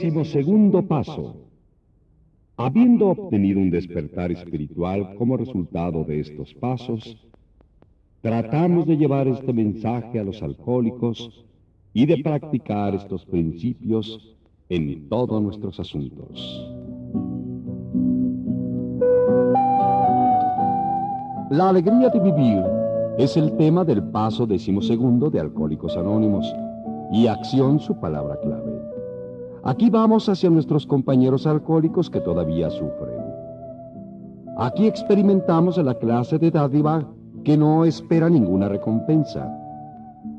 Décimo segundo paso. Habiendo obtenido un despertar espiritual como resultado de estos pasos, tratamos de llevar este mensaje a los alcohólicos y de practicar estos principios en todos nuestros asuntos. La alegría de vivir es el tema del paso decimosegundo de Alcohólicos Anónimos y acción su palabra clave. Aquí vamos hacia nuestros compañeros alcohólicos que todavía sufren. Aquí experimentamos la clase de dádiva que no espera ninguna recompensa.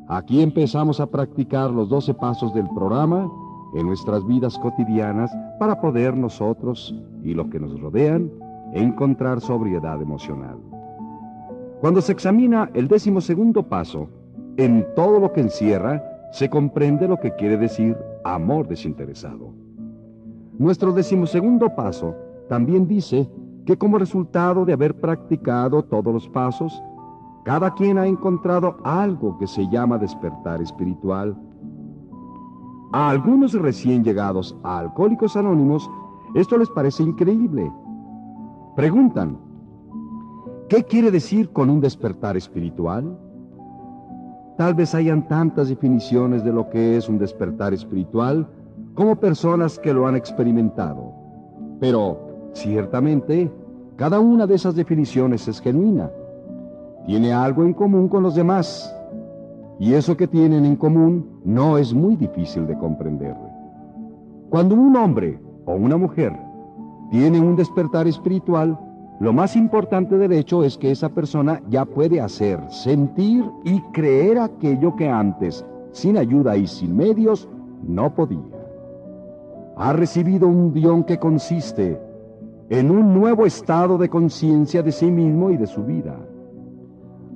Aquí empezamos a practicar los doce pasos del programa en nuestras vidas cotidianas para poder nosotros y los que nos rodean encontrar sobriedad emocional. Cuando se examina el décimo segundo paso, en todo lo que encierra, se comprende lo que quiere decir amor desinteresado. Nuestro decimosegundo paso también dice que como resultado de haber practicado todos los pasos, cada quien ha encontrado algo que se llama despertar espiritual. A algunos recién llegados a Alcohólicos Anónimos, esto les parece increíble. Preguntan, ¿qué quiere decir con un despertar espiritual? Tal vez hayan tantas definiciones de lo que es un despertar espiritual como personas que lo han experimentado. Pero, ciertamente, cada una de esas definiciones es genuina. Tiene algo en común con los demás. Y eso que tienen en común no es muy difícil de comprender. Cuando un hombre o una mujer tiene un despertar espiritual, lo más importante del hecho es que esa persona ya puede hacer, sentir y creer aquello que antes, sin ayuda y sin medios, no podía. Ha recibido un guion que consiste en un nuevo estado de conciencia de sí mismo y de su vida.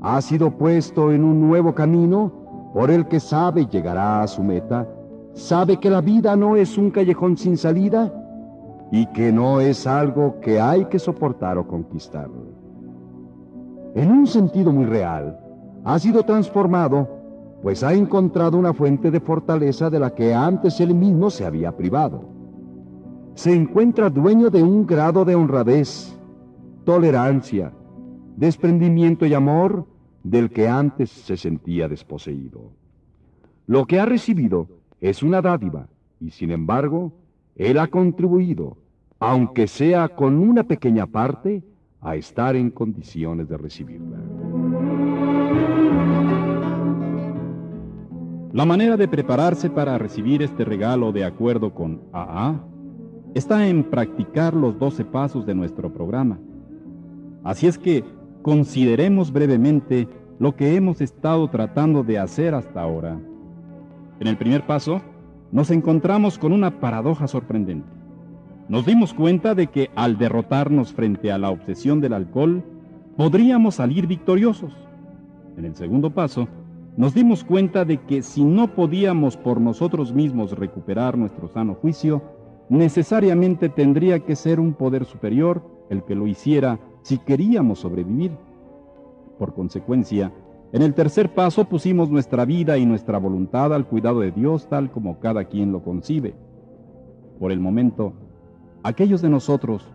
Ha sido puesto en un nuevo camino por el que sabe llegará a su meta, sabe que la vida no es un callejón sin salida, y que no es algo que hay que soportar o conquistar. En un sentido muy real, ha sido transformado, pues ha encontrado una fuente de fortaleza de la que antes él mismo se había privado. Se encuentra dueño de un grado de honradez, tolerancia, desprendimiento y amor del que antes se sentía desposeído. Lo que ha recibido es una dádiva y sin embargo, él ha contribuido, aunque sea con una pequeña parte, a estar en condiciones de recibirla. La manera de prepararse para recibir este regalo de acuerdo con AA está en practicar los 12 pasos de nuestro programa. Así es que consideremos brevemente lo que hemos estado tratando de hacer hasta ahora. En el primer paso, nos encontramos con una paradoja sorprendente. Nos dimos cuenta de que al derrotarnos frente a la obsesión del alcohol, podríamos salir victoriosos. En el segundo paso, nos dimos cuenta de que si no podíamos por nosotros mismos recuperar nuestro sano juicio, necesariamente tendría que ser un poder superior el que lo hiciera si queríamos sobrevivir. Por consecuencia, en el tercer paso pusimos nuestra vida y nuestra voluntad al cuidado de Dios tal como cada quien lo concibe. Por el momento, aquellos de nosotros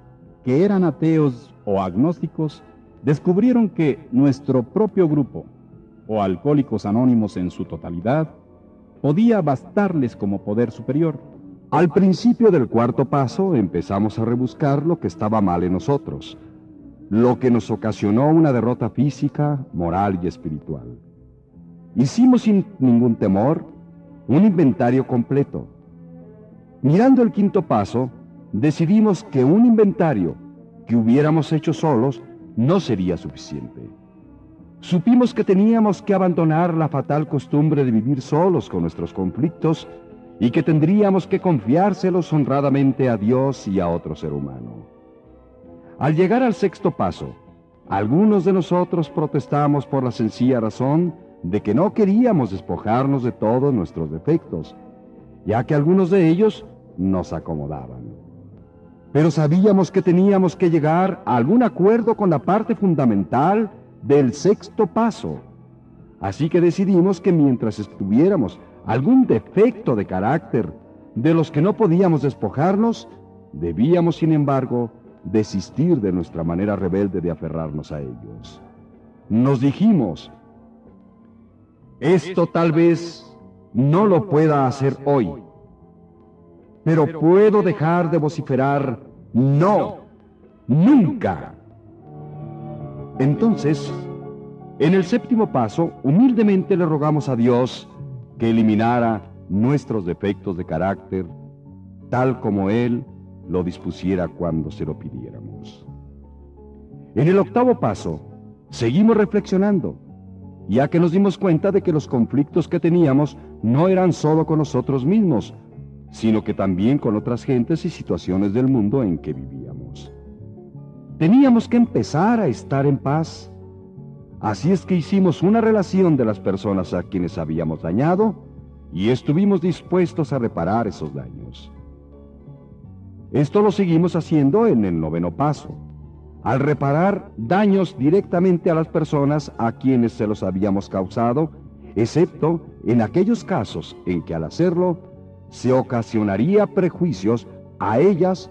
que eran ateos o agnósticos descubrieron que nuestro propio grupo, o alcohólicos anónimos en su totalidad, podía bastarles como poder superior. Al principio del cuarto paso empezamos a rebuscar lo que estaba mal en nosotros lo que nos ocasionó una derrota física, moral y espiritual. Hicimos sin ningún temor un inventario completo. Mirando el quinto paso, decidimos que un inventario que hubiéramos hecho solos no sería suficiente. Supimos que teníamos que abandonar la fatal costumbre de vivir solos con nuestros conflictos y que tendríamos que confiárselos honradamente a Dios y a otro ser humano. Al llegar al sexto paso, algunos de nosotros protestamos por la sencilla razón de que no queríamos despojarnos de todos nuestros defectos, ya que algunos de ellos nos acomodaban. Pero sabíamos que teníamos que llegar a algún acuerdo con la parte fundamental del sexto paso. Así que decidimos que mientras estuviéramos algún defecto de carácter de los que no podíamos despojarnos, debíamos, sin embargo, desistir de nuestra manera rebelde de aferrarnos a ellos. Nos dijimos, esto tal vez no lo pueda hacer hoy, pero puedo dejar de vociferar, no, nunca. Entonces, en el séptimo paso, humildemente le rogamos a Dios que eliminara nuestros defectos de carácter, tal como Él lo dispusiera cuando se lo pidiéramos. En el octavo paso, seguimos reflexionando, ya que nos dimos cuenta de que los conflictos que teníamos no eran solo con nosotros mismos, sino que también con otras gentes y situaciones del mundo en que vivíamos. Teníamos que empezar a estar en paz. Así es que hicimos una relación de las personas a quienes habíamos dañado y estuvimos dispuestos a reparar esos daños. Esto lo seguimos haciendo en el noveno paso, al reparar daños directamente a las personas a quienes se los habíamos causado, excepto en aquellos casos en que al hacerlo se ocasionaría prejuicios a ellas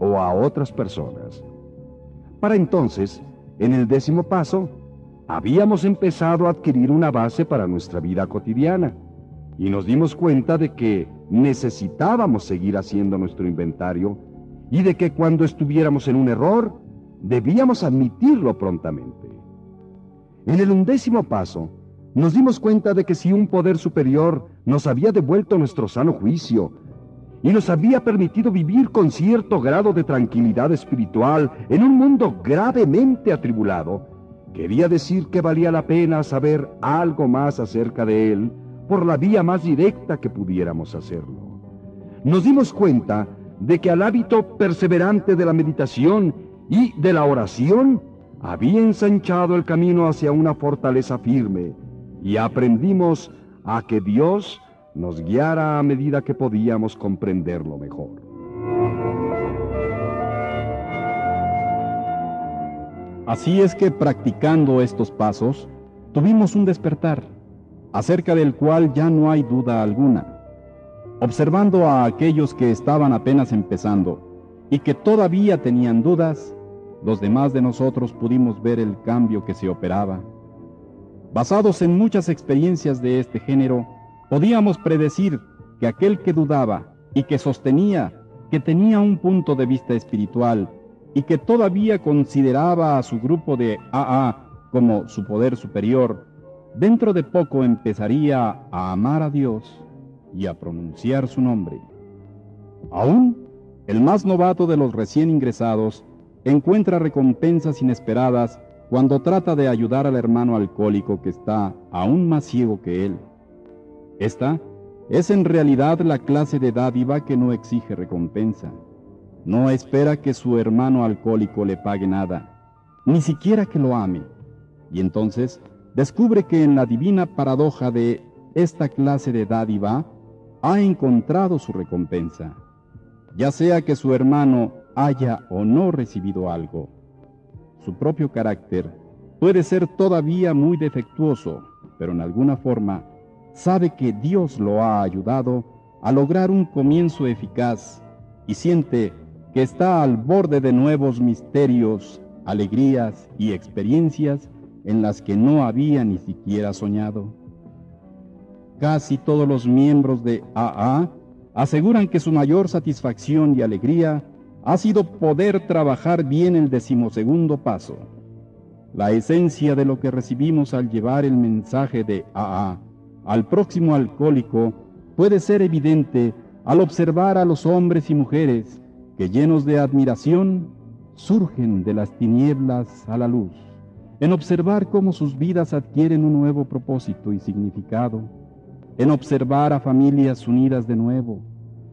o a otras personas. Para entonces, en el décimo paso, habíamos empezado a adquirir una base para nuestra vida cotidiana y nos dimos cuenta de que necesitábamos seguir haciendo nuestro inventario y de que cuando estuviéramos en un error, debíamos admitirlo prontamente. En el undécimo paso, nos dimos cuenta de que si un poder superior nos había devuelto nuestro sano juicio y nos había permitido vivir con cierto grado de tranquilidad espiritual en un mundo gravemente atribulado, quería decir que valía la pena saber algo más acerca de él por la vía más directa que pudiéramos hacerlo. Nos dimos cuenta de que al hábito perseverante de la meditación y de la oración había ensanchado el camino hacia una fortaleza firme y aprendimos a que Dios nos guiara a medida que podíamos comprenderlo mejor. Así es que practicando estos pasos, tuvimos un despertar acerca del cual ya no hay duda alguna. Observando a aquellos que estaban apenas empezando y que todavía tenían dudas, los demás de nosotros pudimos ver el cambio que se operaba. Basados en muchas experiencias de este género, podíamos predecir que aquel que dudaba y que sostenía que tenía un punto de vista espiritual y que todavía consideraba a su grupo de AA como su poder superior, dentro de poco empezaría a amar a Dios y a pronunciar su nombre. Aún, el más novato de los recién ingresados encuentra recompensas inesperadas cuando trata de ayudar al hermano alcohólico que está aún más ciego que él. Esta es en realidad la clase de dádiva que no exige recompensa. No espera que su hermano alcohólico le pague nada, ni siquiera que lo ame. Y entonces descubre que en la divina paradoja de esta clase de dádiva ha encontrado su recompensa, ya sea que su hermano haya o no recibido algo. Su propio carácter puede ser todavía muy defectuoso, pero en alguna forma sabe que Dios lo ha ayudado a lograr un comienzo eficaz y siente que está al borde de nuevos misterios, alegrías y experiencias en las que no había ni siquiera soñado. Casi todos los miembros de AA aseguran que su mayor satisfacción y alegría ha sido poder trabajar bien el decimosegundo paso. La esencia de lo que recibimos al llevar el mensaje de AA al próximo alcohólico puede ser evidente al observar a los hombres y mujeres que llenos de admiración surgen de las tinieblas a la luz en observar cómo sus vidas adquieren un nuevo propósito y significado, en observar a familias unidas de nuevo,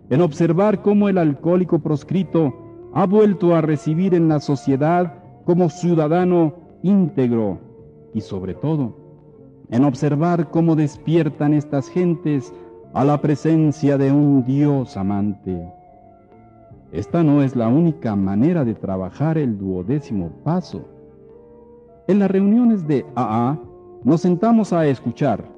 en observar cómo el alcohólico proscrito ha vuelto a recibir en la sociedad como ciudadano íntegro y sobre todo, en observar cómo despiertan estas gentes a la presencia de un Dios amante. Esta no es la única manera de trabajar el duodécimo paso. En las reuniones de AA nos sentamos a escuchar,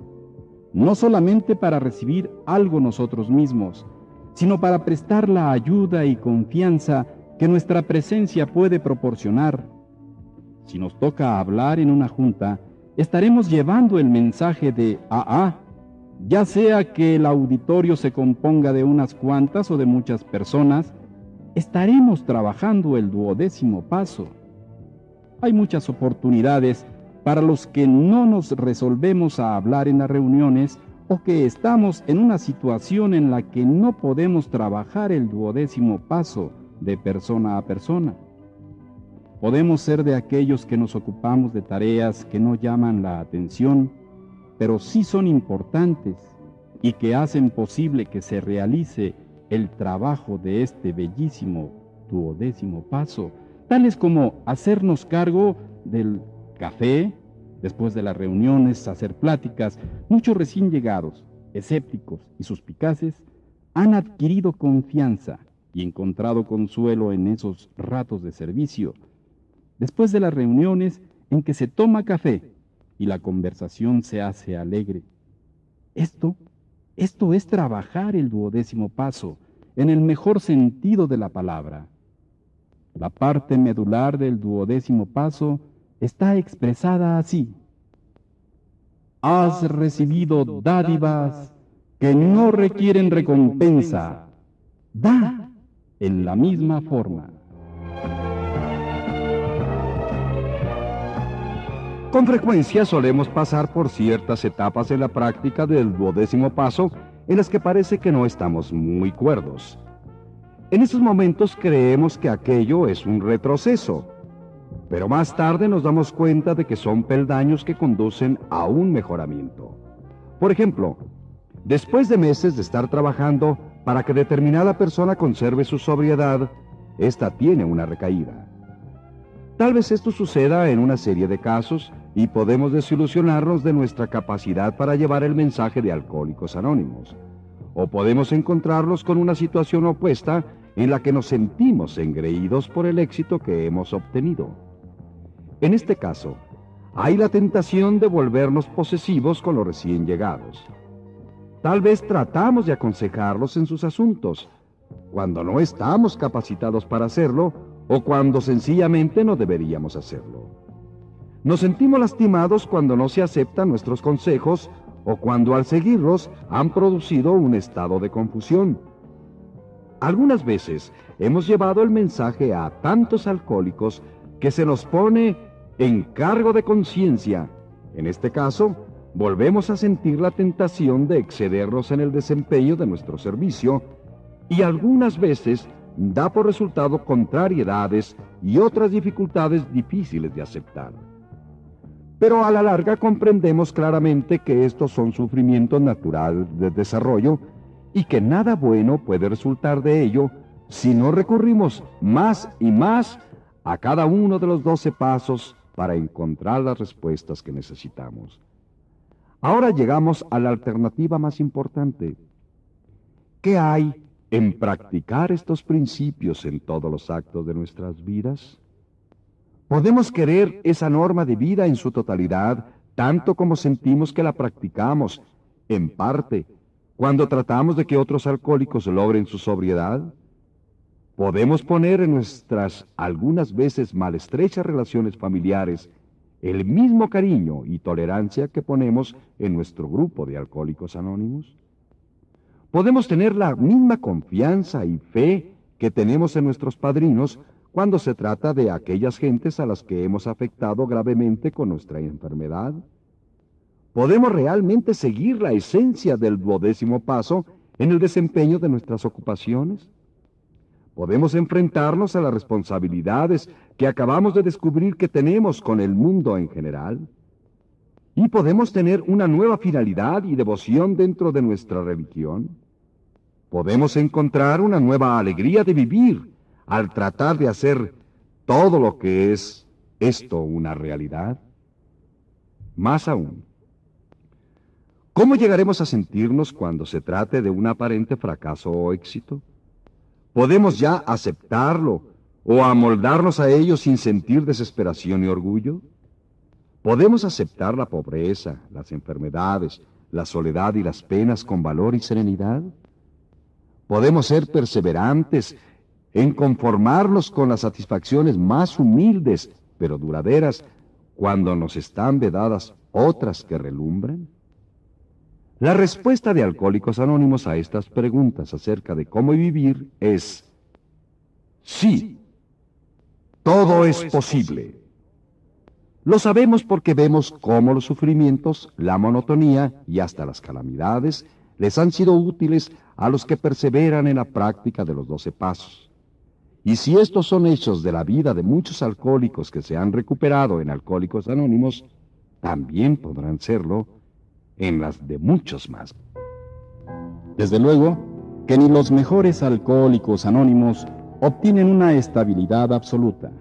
no solamente para recibir algo nosotros mismos, sino para prestar la ayuda y confianza que nuestra presencia puede proporcionar. Si nos toca hablar en una junta, estaremos llevando el mensaje de AA, ya sea que el auditorio se componga de unas cuantas o de muchas personas, estaremos trabajando el duodécimo paso. Hay muchas oportunidades para los que no nos resolvemos a hablar en las reuniones o que estamos en una situación en la que no podemos trabajar el duodécimo paso de persona a persona. Podemos ser de aquellos que nos ocupamos de tareas que no llaman la atención, pero sí son importantes y que hacen posible que se realice el trabajo de este bellísimo duodécimo paso, tales como hacernos cargo del café, después de las reuniones, hacer pláticas. Muchos recién llegados, escépticos y suspicaces, han adquirido confianza y encontrado consuelo en esos ratos de servicio, después de las reuniones en que se toma café y la conversación se hace alegre. Esto, esto es trabajar el duodécimo paso, en el mejor sentido de la palabra. La parte medular del duodécimo paso está expresada así. Has recibido dádivas que no requieren recompensa. Da en la misma forma. Con frecuencia solemos pasar por ciertas etapas en la práctica del duodécimo paso en las que parece que no estamos muy cuerdos. En esos momentos creemos que aquello es un retroceso, pero más tarde nos damos cuenta de que son peldaños que conducen a un mejoramiento. Por ejemplo, después de meses de estar trabajando, para que determinada persona conserve su sobriedad, ésta tiene una recaída. Tal vez esto suceda en una serie de casos y podemos desilusionarnos de nuestra capacidad para llevar el mensaje de Alcohólicos Anónimos. O podemos encontrarnos con una situación opuesta en la que nos sentimos engreídos por el éxito que hemos obtenido. En este caso, hay la tentación de volvernos posesivos con los recién llegados. Tal vez tratamos de aconsejarlos en sus asuntos, cuando no estamos capacitados para hacerlo o cuando sencillamente no deberíamos hacerlo. Nos sentimos lastimados cuando no se aceptan nuestros consejos o cuando al seguirlos han producido un estado de confusión. Algunas veces hemos llevado el mensaje a tantos alcohólicos que se nos pone en cargo de conciencia. En este caso, volvemos a sentir la tentación de excedernos en el desempeño de nuestro servicio y algunas veces da por resultado contrariedades y otras dificultades difíciles de aceptar. Pero a la larga comprendemos claramente que estos son sufrimientos naturales de desarrollo y que nada bueno puede resultar de ello si no recurrimos más y más a cada uno de los doce pasos para encontrar las respuestas que necesitamos. Ahora llegamos a la alternativa más importante. ¿Qué hay en practicar estos principios en todos los actos de nuestras vidas? ¿Podemos querer esa norma de vida en su totalidad tanto como sentimos que la practicamos, en parte, cuando tratamos de que otros alcohólicos logren su sobriedad? ¿Podemos poner en nuestras algunas veces malestrechas relaciones familiares el mismo cariño y tolerancia que ponemos en nuestro grupo de alcohólicos anónimos? Podemos tener la misma confianza y fe que tenemos en nuestros padrinos cuando se trata de aquellas gentes a las que hemos afectado gravemente con nuestra enfermedad. Podemos realmente seguir la esencia del duodécimo paso en el desempeño de nuestras ocupaciones. Podemos enfrentarnos a las responsabilidades que acabamos de descubrir que tenemos con el mundo en general. Y podemos tener una nueva finalidad y devoción dentro de nuestra religión. Podemos encontrar una nueva alegría de vivir al tratar de hacer todo lo que es esto una realidad. Más aún, ¿cómo llegaremos a sentirnos cuando se trate de un aparente fracaso o éxito? ¿Podemos ya aceptarlo o amoldarnos a ello sin sentir desesperación y orgullo? ¿Podemos aceptar la pobreza, las enfermedades, la soledad y las penas con valor y serenidad? Podemos ser perseverantes en conformarnos con las satisfacciones más humildes, pero duraderas, cuando nos están vedadas otras que relumbran. La respuesta de Alcohólicos Anónimos a estas preguntas acerca de cómo vivir es sí, todo es posible. Lo sabemos porque vemos cómo los sufrimientos, la monotonía y hasta las calamidades les han sido útiles a los que perseveran en la práctica de los doce pasos. Y si estos son hechos de la vida de muchos alcohólicos que se han recuperado en Alcohólicos Anónimos, también podrán serlo en las de muchos más. Desde luego que ni los mejores alcohólicos anónimos obtienen una estabilidad absoluta.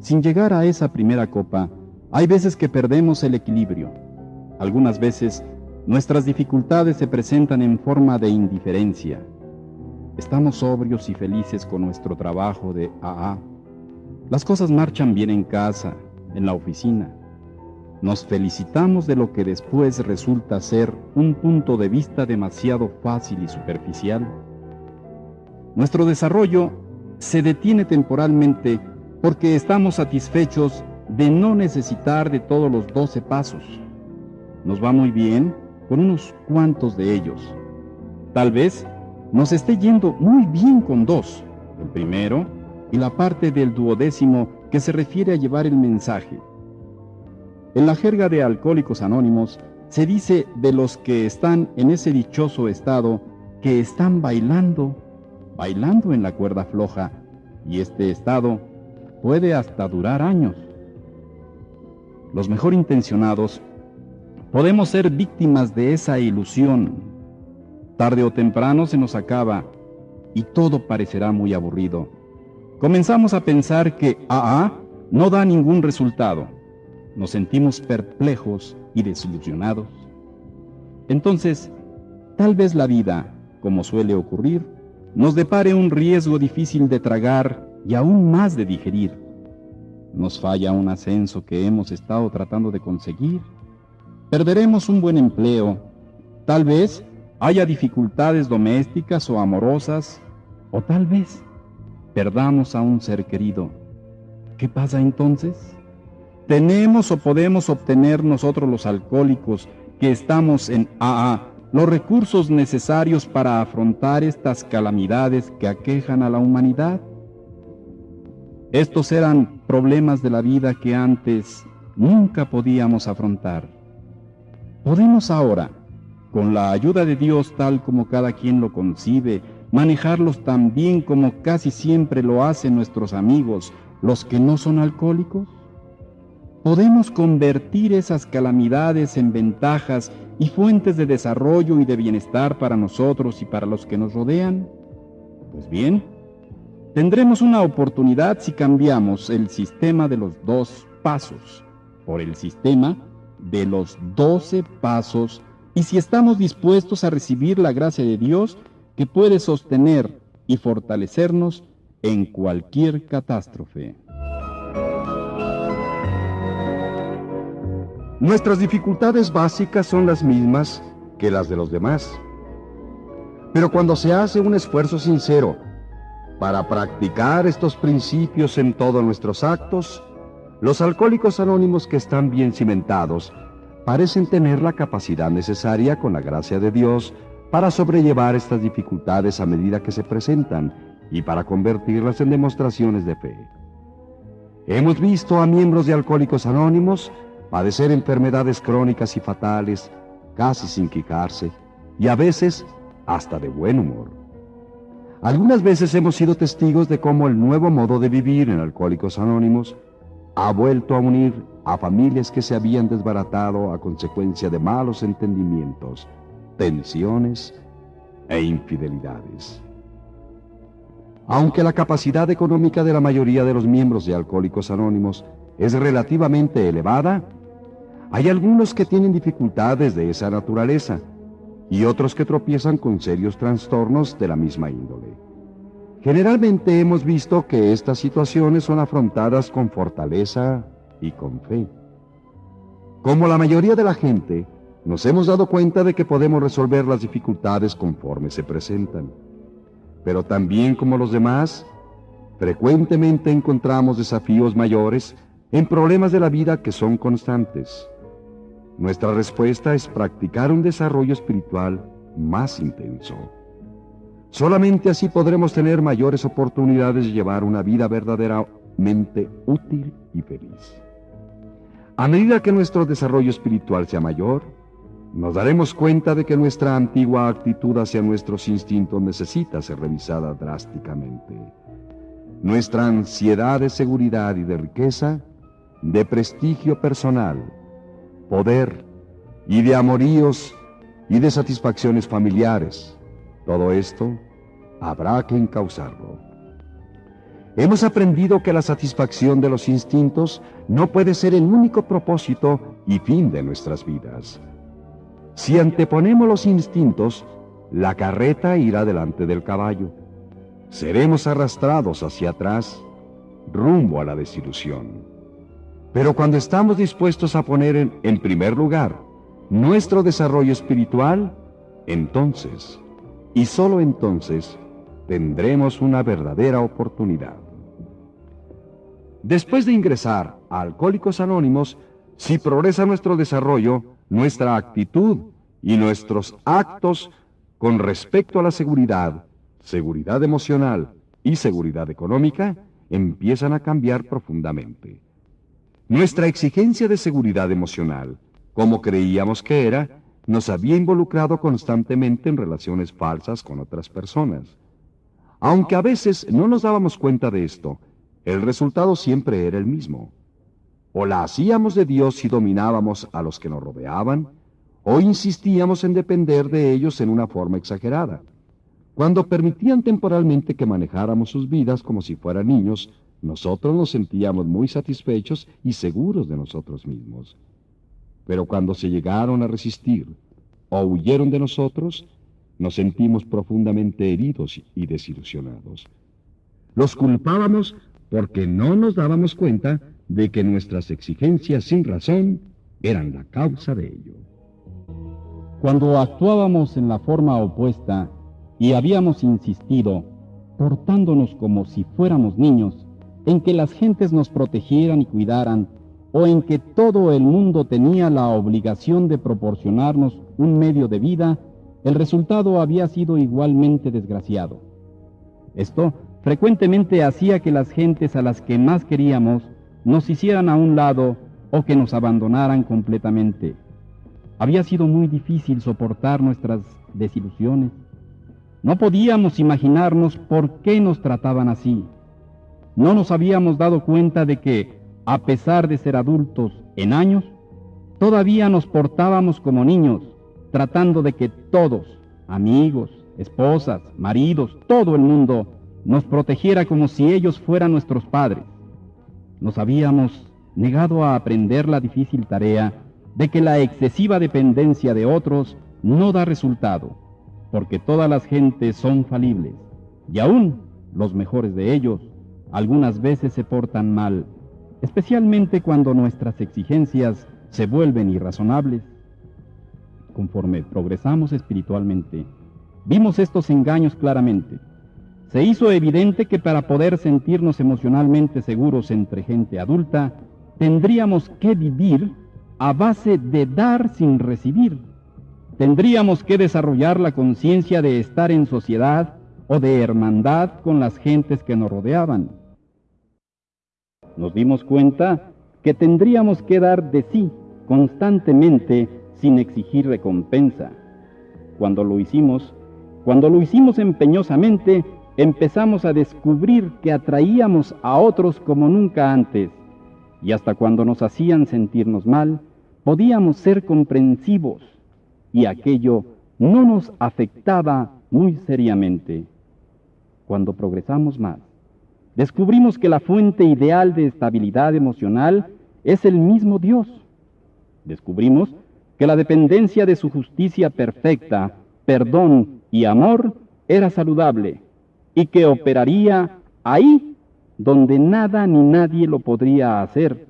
Sin llegar a esa primera copa, hay veces que perdemos el equilibrio. Algunas veces Nuestras dificultades se presentan en forma de indiferencia. Estamos sobrios y felices con nuestro trabajo de AA. Las cosas marchan bien en casa, en la oficina. Nos felicitamos de lo que después resulta ser un punto de vista demasiado fácil y superficial. Nuestro desarrollo se detiene temporalmente porque estamos satisfechos de no necesitar de todos los doce pasos. Nos va muy bien con unos cuantos de ellos. Tal vez nos esté yendo muy bien con dos, el primero y la parte del duodécimo que se refiere a llevar el mensaje. En la jerga de Alcohólicos Anónimos se dice de los que están en ese dichoso estado que están bailando, bailando en la cuerda floja, y este estado puede hasta durar años. Los mejor intencionados Podemos ser víctimas de esa ilusión. Tarde o temprano se nos acaba y todo parecerá muy aburrido. Comenzamos a pensar que AA no da ningún resultado. Nos sentimos perplejos y desilusionados. Entonces, tal vez la vida, como suele ocurrir, nos depare un riesgo difícil de tragar y aún más de digerir. Nos falla un ascenso que hemos estado tratando de conseguir Perderemos un buen empleo. Tal vez haya dificultades domésticas o amorosas, o tal vez perdamos a un ser querido. ¿Qué pasa entonces? ¿Tenemos o podemos obtener nosotros los alcohólicos que estamos en AA los recursos necesarios para afrontar estas calamidades que aquejan a la humanidad? Estos eran problemas de la vida que antes nunca podíamos afrontar. Podemos ahora, con la ayuda de Dios tal como cada quien lo concibe, manejarlos tan bien como casi siempre lo hacen nuestros amigos, los que no son alcohólicos? ¿Podemos convertir esas calamidades en ventajas y fuentes de desarrollo y de bienestar para nosotros y para los que nos rodean? Pues bien, tendremos una oportunidad si cambiamos el sistema de los dos pasos por el sistema de los doce pasos y si estamos dispuestos a recibir la gracia de Dios que puede sostener y fortalecernos en cualquier catástrofe. Nuestras dificultades básicas son las mismas que las de los demás. Pero cuando se hace un esfuerzo sincero para practicar estos principios en todos nuestros actos, los alcohólicos anónimos que están bien cimentados parecen tener la capacidad necesaria con la gracia de Dios para sobrellevar estas dificultades a medida que se presentan y para convertirlas en demostraciones de fe. Hemos visto a miembros de Alcohólicos Anónimos padecer enfermedades crónicas y fatales, casi sin quitarse, y a veces hasta de buen humor. Algunas veces hemos sido testigos de cómo el nuevo modo de vivir en Alcohólicos Anónimos ha vuelto a unir a familias que se habían desbaratado a consecuencia de malos entendimientos, tensiones e infidelidades. Aunque la capacidad económica de la mayoría de los miembros de Alcohólicos Anónimos es relativamente elevada, hay algunos que tienen dificultades de esa naturaleza y otros que tropiezan con serios trastornos de la misma índole. Generalmente hemos visto que estas situaciones son afrontadas con fortaleza y con fe. Como la mayoría de la gente, nos hemos dado cuenta de que podemos resolver las dificultades conforme se presentan. pero también como los demás, frecuentemente encontramos desafíos mayores en problemas de la vida que son constantes. Nuestra respuesta es practicar un desarrollo espiritual más intenso. Solamente así podremos tener mayores oportunidades de llevar una vida verdaderamente útil y feliz. A medida que nuestro desarrollo espiritual sea mayor, nos daremos cuenta de que nuestra antigua actitud hacia nuestros instintos necesita ser revisada drásticamente. Nuestra ansiedad de seguridad y de riqueza, de prestigio personal, poder y de amoríos y de satisfacciones familiares, todo esto habrá que encauzarlo. Hemos aprendido que la satisfacción de los instintos no puede ser el único propósito y fin de nuestras vidas. Si anteponemos los instintos, la carreta irá delante del caballo. Seremos arrastrados hacia atrás, rumbo a la desilusión. Pero cuando estamos dispuestos a poner en, en primer lugar nuestro desarrollo espiritual, entonces, y solo entonces, tendremos una verdadera oportunidad. Después de ingresar a Alcohólicos Anónimos, si progresa nuestro desarrollo, nuestra actitud y nuestros actos con respecto a la seguridad, seguridad emocional y seguridad económica empiezan a cambiar profundamente. Nuestra exigencia de seguridad emocional, como creíamos que era, nos había involucrado constantemente en relaciones falsas con otras personas. Aunque a veces no nos dábamos cuenta de esto, el resultado siempre era el mismo. O la hacíamos de Dios si dominábamos a los que nos rodeaban, o insistíamos en depender de ellos en una forma exagerada. Cuando permitían temporalmente que manejáramos sus vidas como si fueran niños, nosotros nos sentíamos muy satisfechos y seguros de nosotros mismos. Pero cuando se llegaron a resistir o huyeron de nosotros, nos sentimos profundamente heridos y desilusionados. Los culpábamos porque no nos dábamos cuenta de que nuestras exigencias sin razón eran la causa de ello. Cuando actuábamos en la forma opuesta y habíamos insistido, portándonos como si fuéramos niños, en que las gentes nos protegieran y cuidaran, o en que todo el mundo tenía la obligación de proporcionarnos un medio de vida, el resultado había sido igualmente desgraciado. Esto frecuentemente hacía que las gentes a las que más queríamos nos hicieran a un lado o que nos abandonaran completamente. Había sido muy difícil soportar nuestras desilusiones. No podíamos imaginarnos por qué nos trataban así. No nos habíamos dado cuenta de que, a pesar de ser adultos en años, todavía nos portábamos como niños, tratando de que todos, amigos, esposas, maridos, todo el mundo, nos protegiera como si ellos fueran nuestros padres. Nos habíamos negado a aprender la difícil tarea de que la excesiva dependencia de otros no da resultado, porque todas las gentes son falibles, y aún los mejores de ellos algunas veces se portan mal, especialmente cuando nuestras exigencias se vuelven irrazonables. Conforme progresamos espiritualmente, vimos estos engaños claramente se hizo evidente que para poder sentirnos emocionalmente seguros entre gente adulta, tendríamos que vivir a base de dar sin recibir. Tendríamos que desarrollar la conciencia de estar en sociedad o de hermandad con las gentes que nos rodeaban. Nos dimos cuenta que tendríamos que dar de sí constantemente sin exigir recompensa. Cuando lo hicimos, cuando lo hicimos empeñosamente, empezamos a descubrir que atraíamos a otros como nunca antes, y hasta cuando nos hacían sentirnos mal, podíamos ser comprensivos, y aquello no nos afectaba muy seriamente. Cuando progresamos más, descubrimos que la fuente ideal de estabilidad emocional es el mismo Dios. Descubrimos que la dependencia de su justicia perfecta, perdón y amor era saludable y que operaría ahí donde nada ni nadie lo podría hacer.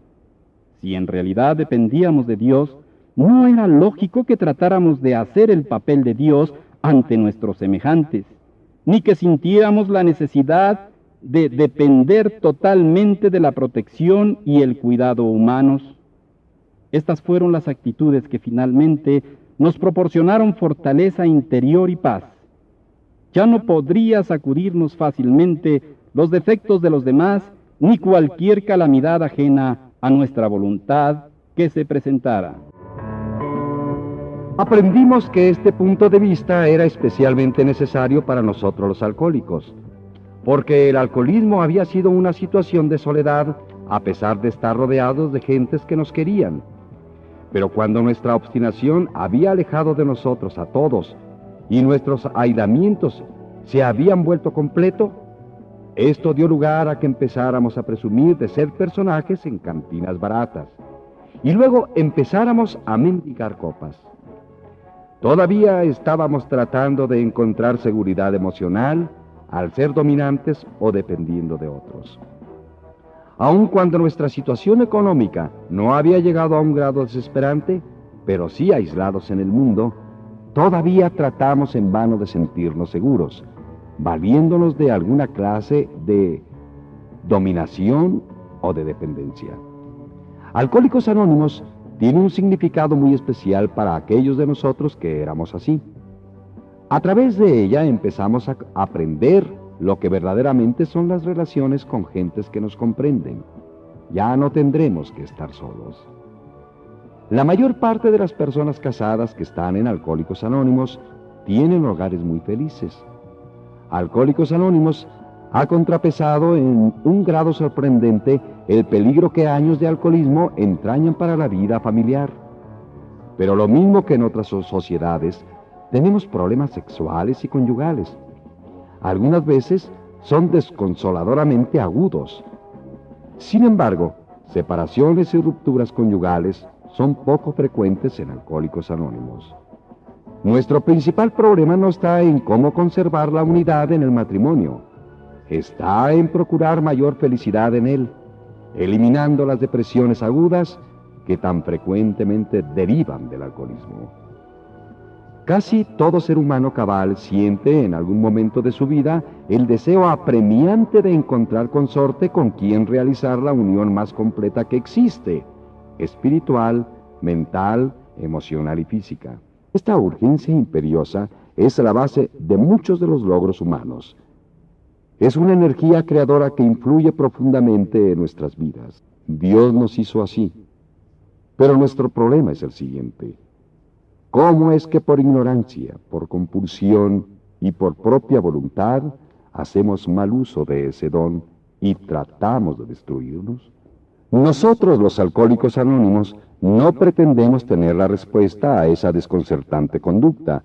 Si en realidad dependíamos de Dios, no era lógico que tratáramos de hacer el papel de Dios ante nuestros semejantes, ni que sintiéramos la necesidad de depender totalmente de la protección y el cuidado humanos. Estas fueron las actitudes que finalmente nos proporcionaron fortaleza interior y paz. Ya no podría sacudirnos fácilmente los defectos de los demás ni cualquier calamidad ajena a nuestra voluntad que se presentara. Aprendimos que este punto de vista era especialmente necesario para nosotros los alcohólicos, porque el alcoholismo había sido una situación de soledad a pesar de estar rodeados de gentes que nos querían. Pero cuando nuestra obstinación había alejado de nosotros a todos y nuestros aislamientos se habían vuelto completo, esto dio lugar a que empezáramos a presumir de ser personajes en cantinas baratas y luego empezáramos a mendigar copas. Todavía estábamos tratando de encontrar seguridad emocional al ser dominantes o dependiendo de otros. Aun cuando nuestra situación económica no había llegado a un grado desesperante, pero sí aislados en el mundo, todavía tratamos en vano de sentirnos seguros, valiéndonos de alguna clase de dominación o de dependencia. Alcohólicos Anónimos tiene un significado muy especial para aquellos de nosotros que éramos así. A través de ella empezamos a aprender lo que verdaderamente son las relaciones con gentes que nos comprenden. Ya no tendremos que estar solos. La mayor parte de las personas casadas que están en Alcohólicos Anónimos tienen hogares muy felices. Alcohólicos Anónimos ha contrapesado en un grado sorprendente el peligro que años de alcoholismo entrañan para la vida familiar. Pero lo mismo que en otras sociedades, tenemos problemas sexuales y conyugales. Algunas veces son desconsoladoramente agudos. Sin embargo, separaciones y rupturas conyugales son poco frecuentes en Alcohólicos Anónimos. Nuestro principal problema no está en cómo conservar la unidad en el matrimonio, está en procurar mayor felicidad en él, eliminando las depresiones agudas que tan frecuentemente derivan del alcoholismo. Casi todo ser humano cabal siente en algún momento de su vida el deseo apremiante de encontrar consorte con quien realizar la unión más completa que existe, espiritual, mental, emocional y física. Esta urgencia imperiosa es la base de muchos de los logros humanos, es una energía creadora que influye profundamente en nuestras vidas. Dios nos hizo así. Pero nuestro problema es el siguiente. ¿Cómo es que por ignorancia, por compulsión y por propia voluntad hacemos mal uso de ese don y tratamos de destruirnos? Nosotros los alcohólicos anónimos no pretendemos tener la respuesta a esa desconcertante conducta,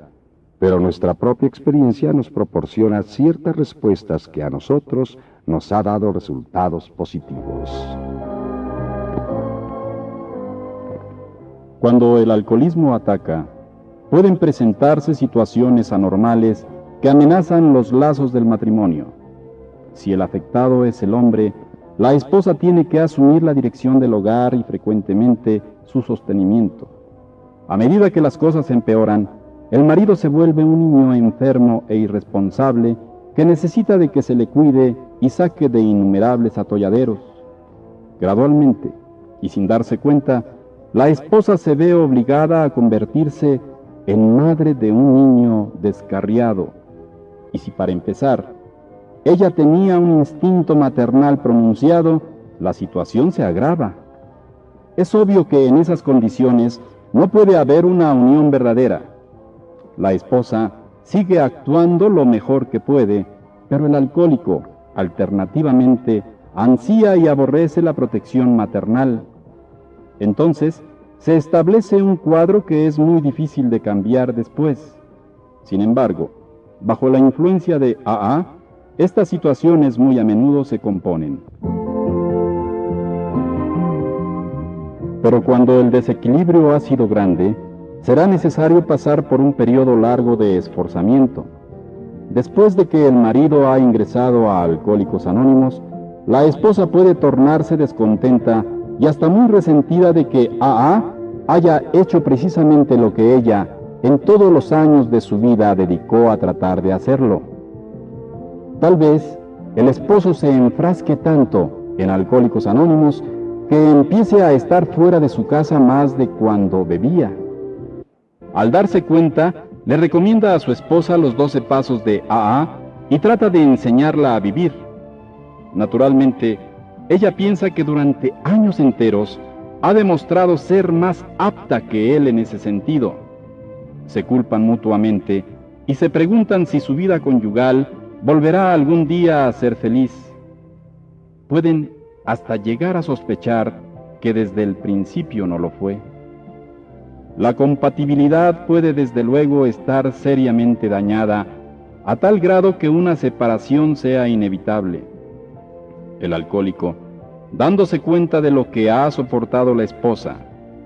pero nuestra propia experiencia nos proporciona ciertas respuestas que a nosotros nos ha dado resultados positivos. Cuando el alcoholismo ataca, pueden presentarse situaciones anormales que amenazan los lazos del matrimonio. Si el afectado es el hombre, la esposa tiene que asumir la dirección del hogar y frecuentemente su sostenimiento. A medida que las cosas empeoran, el marido se vuelve un niño enfermo e irresponsable que necesita de que se le cuide y saque de innumerables atolladeros. Gradualmente, y sin darse cuenta, la esposa se ve obligada a convertirse en madre de un niño descarriado. Y si para empezar, ella tenía un instinto maternal pronunciado, la situación se agrava. Es obvio que en esas condiciones no puede haber una unión verdadera la esposa sigue actuando lo mejor que puede, pero el alcohólico, alternativamente, ansía y aborrece la protección maternal. Entonces, se establece un cuadro que es muy difícil de cambiar después. Sin embargo, bajo la influencia de AA, estas situaciones muy a menudo se componen. Pero cuando el desequilibrio ha sido grande, será necesario pasar por un periodo largo de esforzamiento. Después de que el marido ha ingresado a Alcohólicos Anónimos, la esposa puede tornarse descontenta y hasta muy resentida de que AA haya hecho precisamente lo que ella en todos los años de su vida dedicó a tratar de hacerlo. Tal vez el esposo se enfrasque tanto en Alcohólicos Anónimos que empiece a estar fuera de su casa más de cuando bebía. Al darse cuenta, le recomienda a su esposa los 12 pasos de AA y trata de enseñarla a vivir. Naturalmente, ella piensa que durante años enteros ha demostrado ser más apta que él en ese sentido. Se culpan mutuamente y se preguntan si su vida conyugal volverá algún día a ser feliz. Pueden hasta llegar a sospechar que desde el principio no lo fue. La compatibilidad puede desde luego estar seriamente dañada a tal grado que una separación sea inevitable. El alcohólico, dándose cuenta de lo que ha soportado la esposa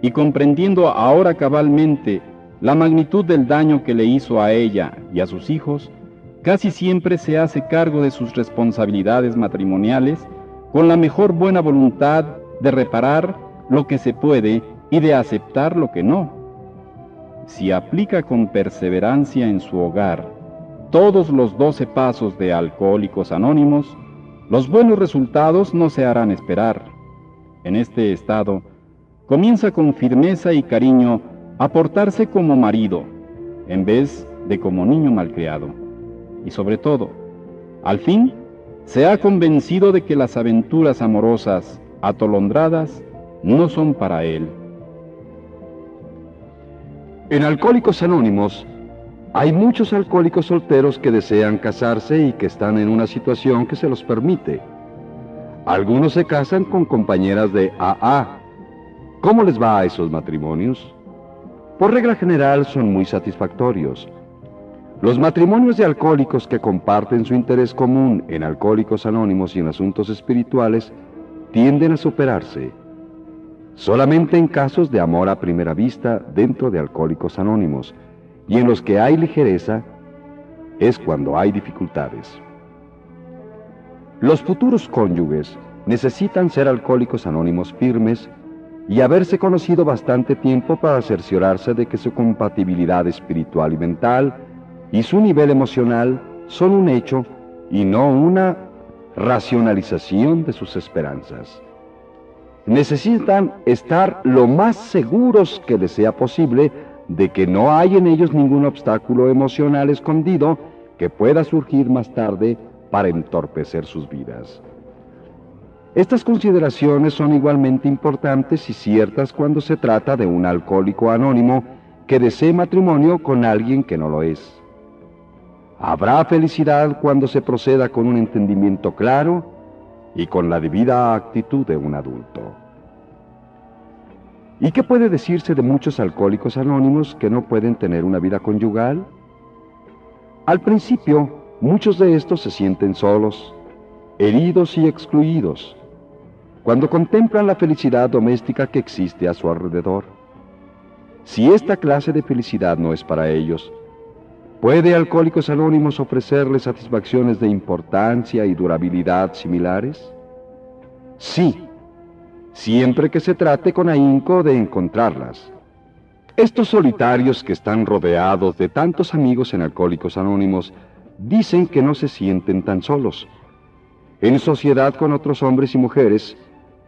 y comprendiendo ahora cabalmente la magnitud del daño que le hizo a ella y a sus hijos, casi siempre se hace cargo de sus responsabilidades matrimoniales con la mejor buena voluntad de reparar lo que se puede y de aceptar lo que no. Si aplica con perseverancia en su hogar todos los doce pasos de Alcohólicos Anónimos, los buenos resultados no se harán esperar. En este estado, comienza con firmeza y cariño a portarse como marido, en vez de como niño malcriado y sobre todo, al fin, se ha convencido de que las aventuras amorosas atolondradas no son para él. En Alcohólicos Anónimos hay muchos alcohólicos solteros que desean casarse y que están en una situación que se los permite. Algunos se casan con compañeras de AA. ¿Cómo les va a esos matrimonios? Por regla general son muy satisfactorios. Los matrimonios de alcohólicos que comparten su interés común en alcohólicos anónimos y en asuntos espirituales tienden a superarse. Solamente en casos de amor a primera vista dentro de alcohólicos anónimos y en los que hay ligereza es cuando hay dificultades. Los futuros cónyuges necesitan ser alcohólicos anónimos firmes y haberse conocido bastante tiempo para cerciorarse de que su compatibilidad espiritual y mental y su nivel emocional son un hecho y no una racionalización de sus esperanzas. Necesitan estar lo más seguros que les sea posible de que no hay en ellos ningún obstáculo emocional escondido que pueda surgir más tarde para entorpecer sus vidas. Estas consideraciones son igualmente importantes y ciertas cuando se trata de un alcohólico anónimo que desee matrimonio con alguien que no lo es. Habrá felicidad cuando se proceda con un entendimiento claro y con la debida actitud de un adulto. ¿Y qué puede decirse de muchos alcohólicos anónimos que no pueden tener una vida conyugal? Al principio, muchos de estos se sienten solos, heridos y excluidos, cuando contemplan la felicidad doméstica que existe a su alrededor. Si esta clase de felicidad no es para ellos, ¿Puede Alcohólicos Anónimos ofrecerles satisfacciones de importancia y durabilidad similares? Sí, siempre que se trate con ahínco de encontrarlas. Estos solitarios que están rodeados de tantos amigos en Alcohólicos Anónimos dicen que no se sienten tan solos. En sociedad con otros hombres y mujeres,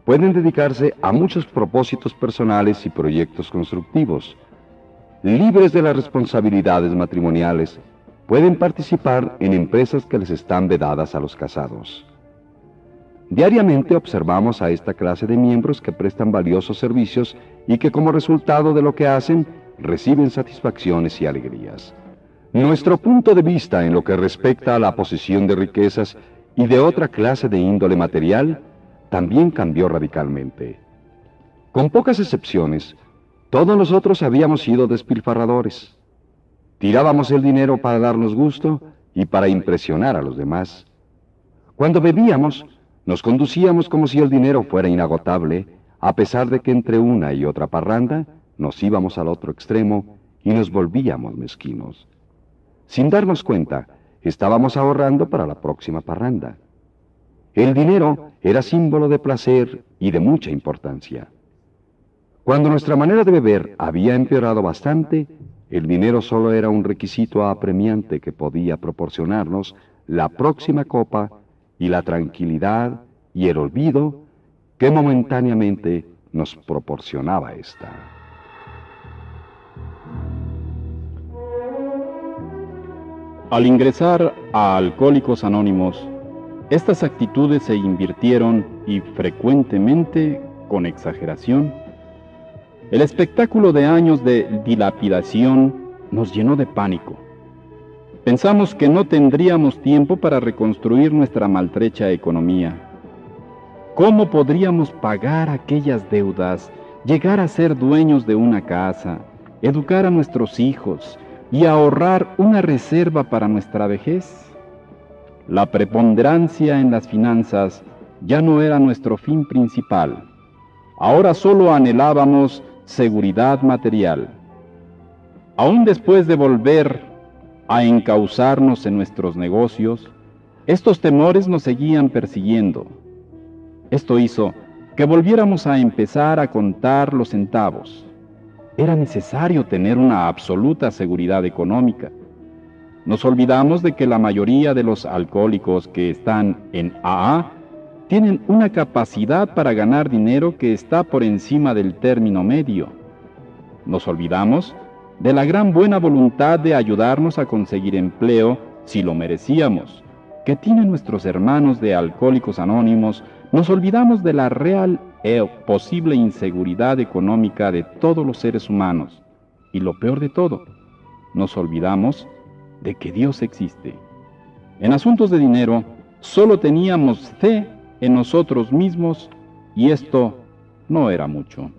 pueden dedicarse a muchos propósitos personales y proyectos constructivos libres de las responsabilidades matrimoniales, pueden participar en empresas que les están vedadas a los casados. Diariamente observamos a esta clase de miembros que prestan valiosos servicios y que como resultado de lo que hacen reciben satisfacciones y alegrías. Nuestro punto de vista en lo que respecta a la posesión de riquezas y de otra clase de índole material también cambió radicalmente. Con pocas excepciones, todos nosotros habíamos sido despilfarradores. Tirábamos el dinero para darnos gusto y para impresionar a los demás. Cuando bebíamos, nos conducíamos como si el dinero fuera inagotable, a pesar de que entre una y otra parranda nos íbamos al otro extremo y nos volvíamos mezquinos. Sin darnos cuenta, estábamos ahorrando para la próxima parranda. El dinero era símbolo de placer y de mucha importancia. Cuando nuestra manera de beber había empeorado bastante, el dinero solo era un requisito apremiante que podía proporcionarnos la próxima copa y la tranquilidad y el olvido que momentáneamente nos proporcionaba esta. Al ingresar a Alcohólicos Anónimos, estas actitudes se invirtieron y frecuentemente con exageración. El espectáculo de años de dilapidación nos llenó de pánico. Pensamos que no tendríamos tiempo para reconstruir nuestra maltrecha economía ¿Cómo podríamos pagar aquellas deudas, llegar a ser dueños de una casa, educar a nuestros hijos y ahorrar una reserva para nuestra vejez? La preponderancia en las finanzas ya no era nuestro fin principal. Ahora solo anhelábamos seguridad material. Aún después de volver a encauzarnos en nuestros negocios, estos temores nos seguían persiguiendo esto hizo que volviéramos a empezar a contar los centavos. Era necesario tener una absoluta seguridad económica. Nos olvidamos de que la mayoría de los alcohólicos que están en AA tienen una capacidad para ganar dinero que está por encima del término medio. Nos olvidamos de la gran buena voluntad de ayudarnos a conseguir empleo si lo merecíamos, que tienen nuestros hermanos de Alcohólicos Anónimos nos olvidamos de la real e posible inseguridad económica de todos los seres humanos. Y lo peor de todo, nos olvidamos de que Dios existe. En asuntos de dinero, solo teníamos fe en nosotros mismos y esto no era mucho.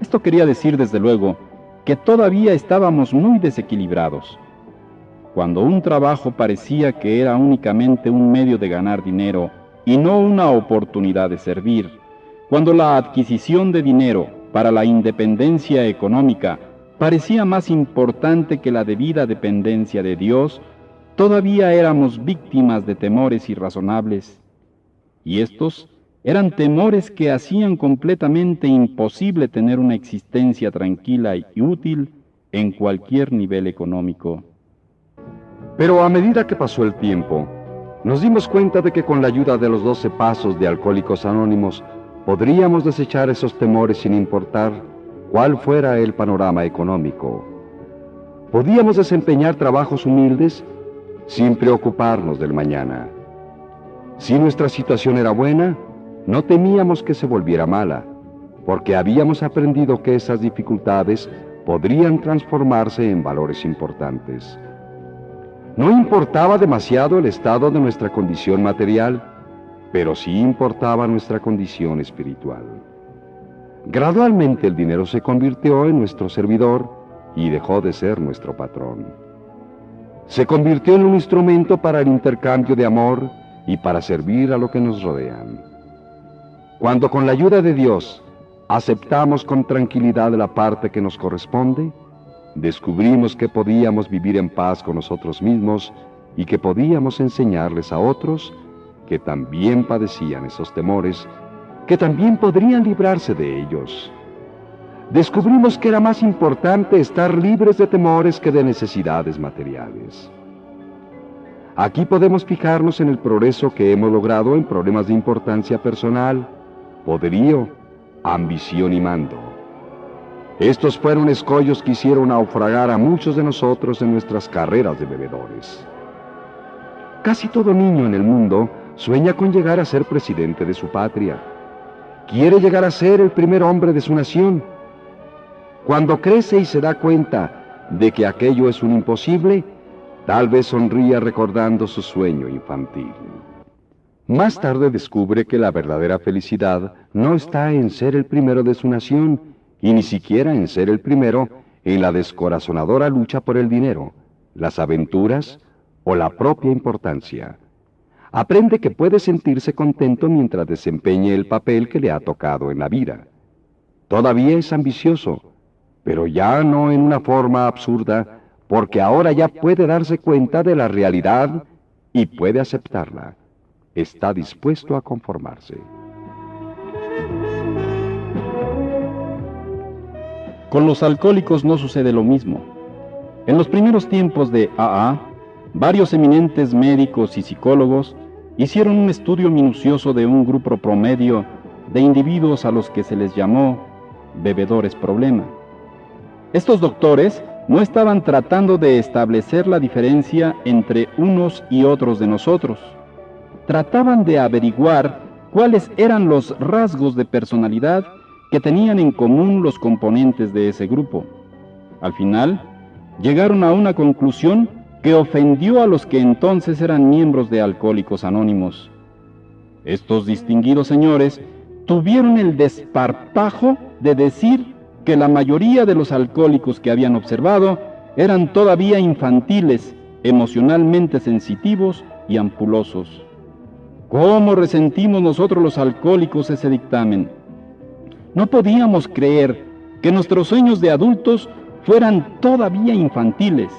Esto quería decir desde luego que todavía estábamos muy desequilibrados. Cuando un trabajo parecía que era únicamente un medio de ganar dinero y no una oportunidad de servir, cuando la adquisición de dinero para la independencia económica parecía más importante que la debida dependencia de Dios, todavía éramos víctimas de temores irrazonables. Y estos eran temores que hacían completamente imposible tener una existencia tranquila y útil en cualquier nivel económico. Pero a medida que pasó el tiempo, nos dimos cuenta de que con la ayuda de los doce pasos de Alcohólicos Anónimos podríamos desechar esos temores sin importar cuál fuera el panorama económico. Podíamos desempeñar trabajos humildes sin preocuparnos del mañana. Si nuestra situación era buena, no temíamos que se volviera mala, porque habíamos aprendido que esas dificultades podrían transformarse en valores importantes. No importaba demasiado el estado de nuestra condición material, pero sí importaba nuestra condición espiritual. Gradualmente el dinero se convirtió en nuestro servidor y dejó de ser nuestro patrón. Se convirtió en un instrumento para el intercambio de amor y para servir a lo que nos rodean. Cuando con la ayuda de Dios aceptamos con tranquilidad la parte que nos corresponde, descubrimos que podíamos vivir en paz con nosotros mismos y que podíamos enseñarles a otros que también padecían esos temores, que también podrían librarse de ellos. Descubrimos que era más importante estar libres de temores que de necesidades materiales. Aquí podemos fijarnos en el progreso que hemos logrado en problemas de importancia personal, poderío, ambición y mando. Estos fueron escollos que hicieron naufragar a muchos de nosotros en nuestras carreras de bebedores. Casi todo niño en el mundo sueña con llegar a ser presidente de su patria. Quiere llegar a ser el primer hombre de su nación. Cuando crece y se da cuenta de que aquello es un imposible, tal vez sonría recordando su sueño infantil. Más tarde descubre que la verdadera felicidad no está en ser el primero de su nación, y ni siquiera en ser el primero en la descorazonadora lucha por el dinero, las aventuras o la propia importancia. Aprende que puede sentirse contento mientras desempeñe el papel que le ha tocado en la vida. Todavía es ambicioso, pero ya no en una forma absurda, porque ahora ya puede darse cuenta de la realidad y puede aceptarla. Está dispuesto a conformarse. Con los alcohólicos no sucede lo mismo. En los primeros tiempos de AA, varios eminentes médicos y psicólogos hicieron un estudio minucioso de un grupo promedio de individuos a los que se les llamó bebedores problema. Estos doctores no estaban tratando de establecer la diferencia entre unos y otros de nosotros. Trataban de averiguar cuáles eran los rasgos de personalidad que tenían en común los componentes de ese grupo. Al final, llegaron a una conclusión que ofendió a los que entonces eran miembros de Alcohólicos Anónimos. Estos distinguidos señores tuvieron el desparpajo de decir que la mayoría de los alcohólicos que habían observado eran todavía infantiles, emocionalmente sensitivos y ampulosos. ¿Cómo resentimos nosotros los alcohólicos ese dictamen? No podíamos creer que nuestros sueños de adultos fueran todavía infantiles.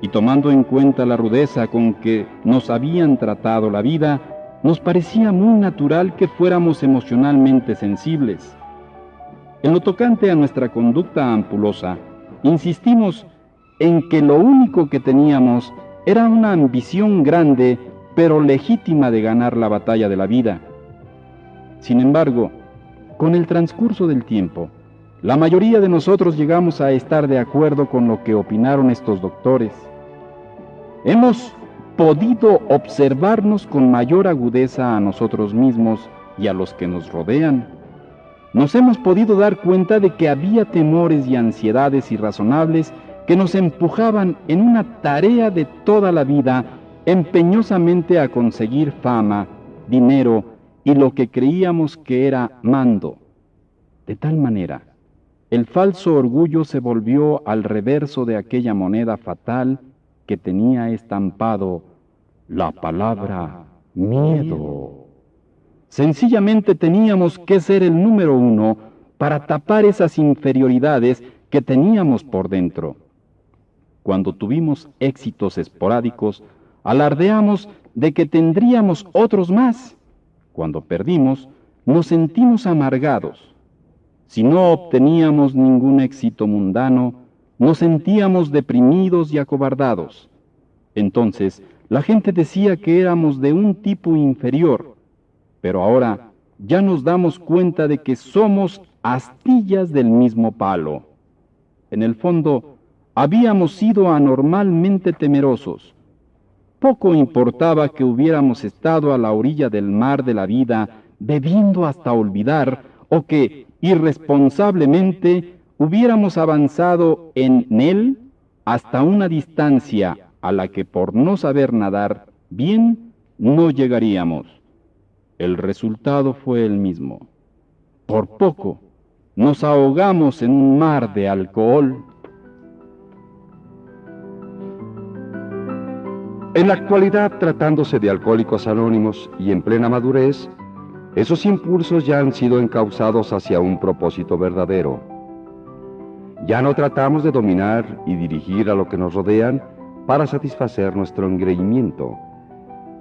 Y tomando en cuenta la rudeza con que nos habían tratado la vida, nos parecía muy natural que fuéramos emocionalmente sensibles. En lo tocante a nuestra conducta ampulosa, insistimos en que lo único que teníamos era una ambición grande pero legítima de ganar la batalla de la vida. Sin embargo, con el transcurso del tiempo, la mayoría de nosotros llegamos a estar de acuerdo con lo que opinaron estos doctores. Hemos podido observarnos con mayor agudeza a nosotros mismos y a los que nos rodean. Nos hemos podido dar cuenta de que había temores y ansiedades irrazonables que nos empujaban en una tarea de toda la vida empeñosamente a conseguir fama, dinero y lo que creíamos que era mando. De tal manera, el falso orgullo se volvió al reverso de aquella moneda fatal que tenía estampado la palabra miedo. Sencillamente teníamos que ser el número uno para tapar esas inferioridades que teníamos por dentro. Cuando tuvimos éxitos esporádicos, alardeamos de que tendríamos otros más cuando perdimos, nos sentimos amargados. Si no obteníamos ningún éxito mundano, nos sentíamos deprimidos y acobardados. Entonces, la gente decía que éramos de un tipo inferior, pero ahora ya nos damos cuenta de que somos astillas del mismo palo. En el fondo, habíamos sido anormalmente temerosos, poco importaba que hubiéramos estado a la orilla del mar de la vida, bebiendo hasta olvidar, o que irresponsablemente hubiéramos avanzado en él hasta una distancia a la que por no saber nadar bien no llegaríamos. El resultado fue el mismo. Por poco nos ahogamos en un mar de alcohol En la actualidad, tratándose de alcohólicos anónimos y en plena madurez, esos impulsos ya han sido encauzados hacia un propósito verdadero. Ya no tratamos de dominar y dirigir a lo que nos rodean para satisfacer nuestro engreimiento.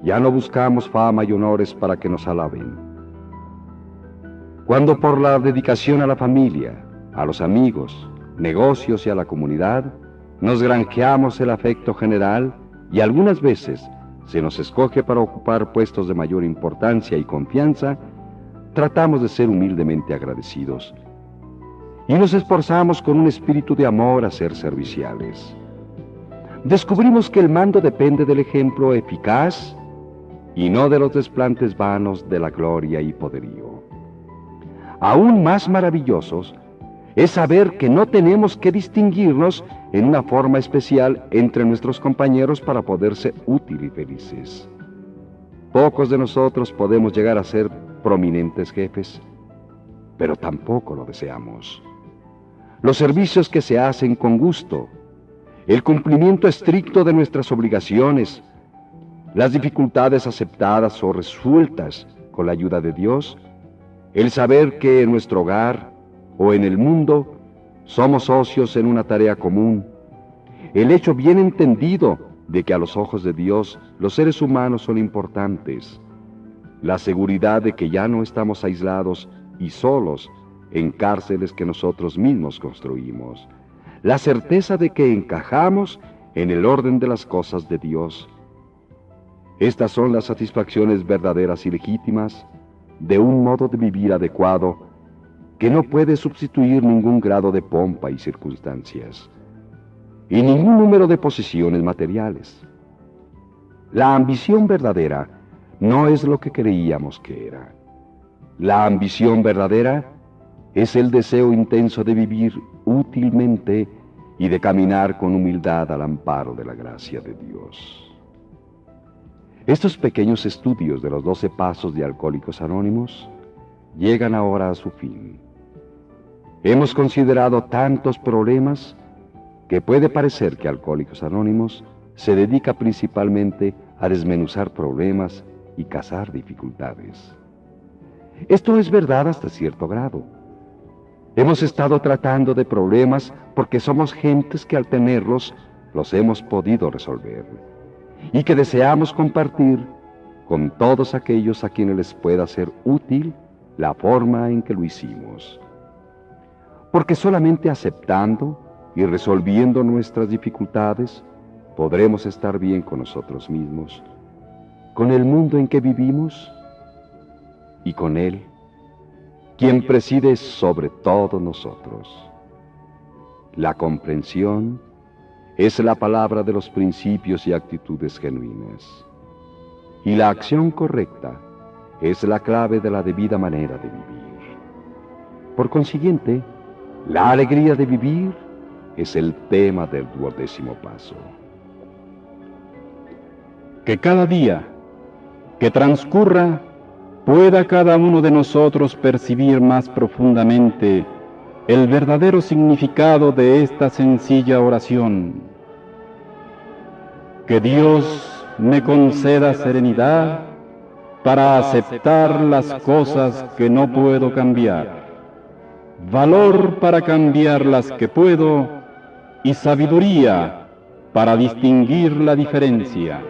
Ya no buscamos fama y honores para que nos alaben. Cuando por la dedicación a la familia, a los amigos, negocios y a la comunidad, nos granjeamos el afecto general, y algunas veces se nos escoge para ocupar puestos de mayor importancia y confianza, tratamos de ser humildemente agradecidos y nos esforzamos con un espíritu de amor a ser serviciales. Descubrimos que el mando depende del ejemplo eficaz y no de los desplantes vanos de la gloria y poderío. Aún más maravillosos es saber que no tenemos que distinguirnos en una forma especial entre nuestros compañeros para poder ser útil y felices. Pocos de nosotros podemos llegar a ser prominentes jefes, pero tampoco lo deseamos. Los servicios que se hacen con gusto, el cumplimiento estricto de nuestras obligaciones, las dificultades aceptadas o resueltas con la ayuda de Dios, el saber que en nuestro hogar o en el mundo somos socios en una tarea común. El hecho bien entendido de que a los ojos de Dios los seres humanos son importantes. La seguridad de que ya no estamos aislados y solos en cárceles que nosotros mismos construimos. La certeza de que encajamos en el orden de las cosas de Dios. Estas son las satisfacciones verdaderas y legítimas de un modo de vivir adecuado que no puede sustituir ningún grado de pompa y circunstancias, y ningún número de posiciones materiales. La ambición verdadera no es lo que creíamos que era. La ambición verdadera es el deseo intenso de vivir útilmente y de caminar con humildad al amparo de la gracia de Dios. Estos pequeños estudios de los doce pasos de Alcohólicos Anónimos llegan ahora a su fin. Hemos considerado tantos problemas que puede parecer que Alcohólicos Anónimos se dedica principalmente a desmenuzar problemas y cazar dificultades. Esto es verdad hasta cierto grado. Hemos estado tratando de problemas porque somos gentes que al tenerlos los hemos podido resolver y que deseamos compartir con todos aquellos a quienes les pueda ser útil la forma en que lo hicimos. Porque solamente aceptando y resolviendo nuestras dificultades podremos estar bien con nosotros mismos, con el mundo en que vivimos y con Él, quien preside sobre todos nosotros. La comprensión es la palabra de los principios y actitudes genuinas. Y la acción correcta es la clave de la debida manera de vivir. Por consiguiente, la alegría de vivir es el tema del duodécimo paso. Que cada día que transcurra pueda cada uno de nosotros percibir más profundamente el verdadero significado de esta sencilla oración. Que Dios me conceda serenidad para aceptar las cosas que no puedo cambiar, valor para cambiar las que puedo y sabiduría para distinguir la diferencia.